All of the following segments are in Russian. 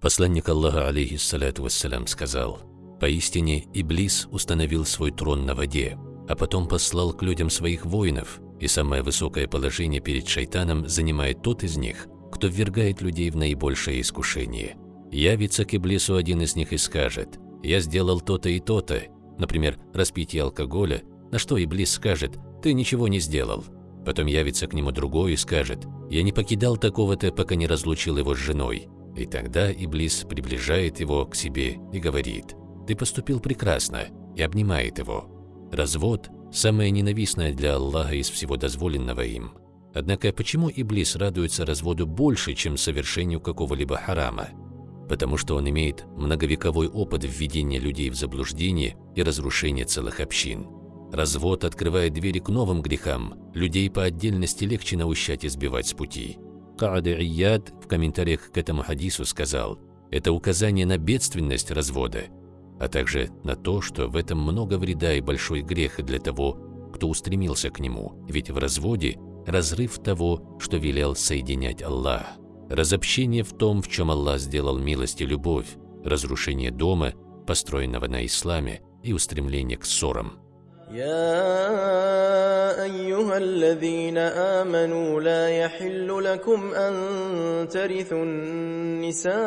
Посланник Аллаха, алейхиссалату вассалям, сказал, «Поистине Иблис установил свой трон на воде, а потом послал к людям своих воинов, и самое высокое положение перед шайтаном занимает тот из них, кто ввергает людей в наибольшее искушение. Явится к Иблису один из них и скажет, «Я сделал то-то и то-то», например, распитие алкоголя, на что Иблис скажет, «Ты ничего не сделал». Потом явится к нему другой и скажет, «Я не покидал такого-то, пока не разлучил его с женой». И тогда Иблис приближает его к себе и говорит, «Ты поступил прекрасно», и обнимает его. Развод – самое ненавистное для Аллаха из всего дозволенного им. Однако почему Иблис радуется разводу больше, чем совершению какого-либо харама? Потому что он имеет многовековой опыт введения людей в заблуждение и разрушения целых общин. Развод открывает двери к новым грехам, людей по отдельности легче наущать сбивать с пути. Кааде Ияд в комментариях к этому хадису сказал, это указание на бедственность развода, а также на то, что в этом много вреда и большой грех для того, кто устремился к нему, ведь в разводе разрыв того, что велел соединять Аллах, разобщение в том, в чем Аллах сделал милость и любовь, разрушение дома, построенного на исламе, и устремление к ссорам. يا أيها الذين آمنوا لا يحل لكم أن ترثوا النساء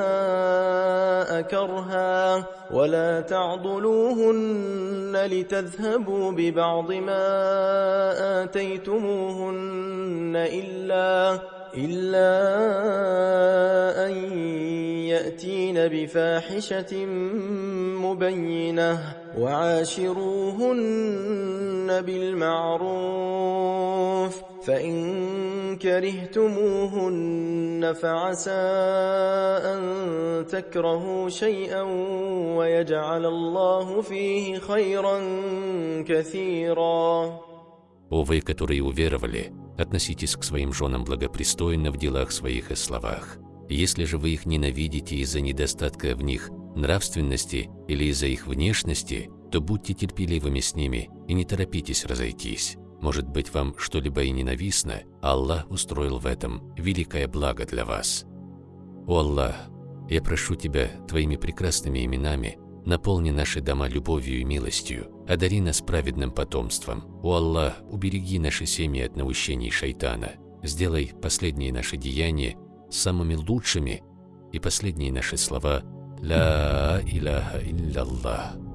كرها ولا تعضلوهن لتذهبوا ببعض ما آتيتموهن إلا إلا أن يأتين بفاحشة مبينة وعاشروهن بالمعروف فإن كرهتموهن فعسى أن تكرهوا شيئا ويجعل الله فيه خيرا كثيرا О вы, которые уверовали, относитесь к своим женам благопристойно в делах своих и словах. Если же вы их ненавидите из-за недостатка в них нравственности или из-за их внешности, то будьте терпеливыми с ними и не торопитесь разойтись. Может быть, вам что-либо и ненавистно, Аллах устроил в этом великое благо для вас. О Аллах, я прошу Тебя Твоими прекрасными именами, наполни наши дома любовью и милостью, одари нас праведным потомством. О Аллах, убереги наши семьи от наущений шайтана, сделай последние наши деяния самыми лучшими и последние наши слова لا إله إلا الله.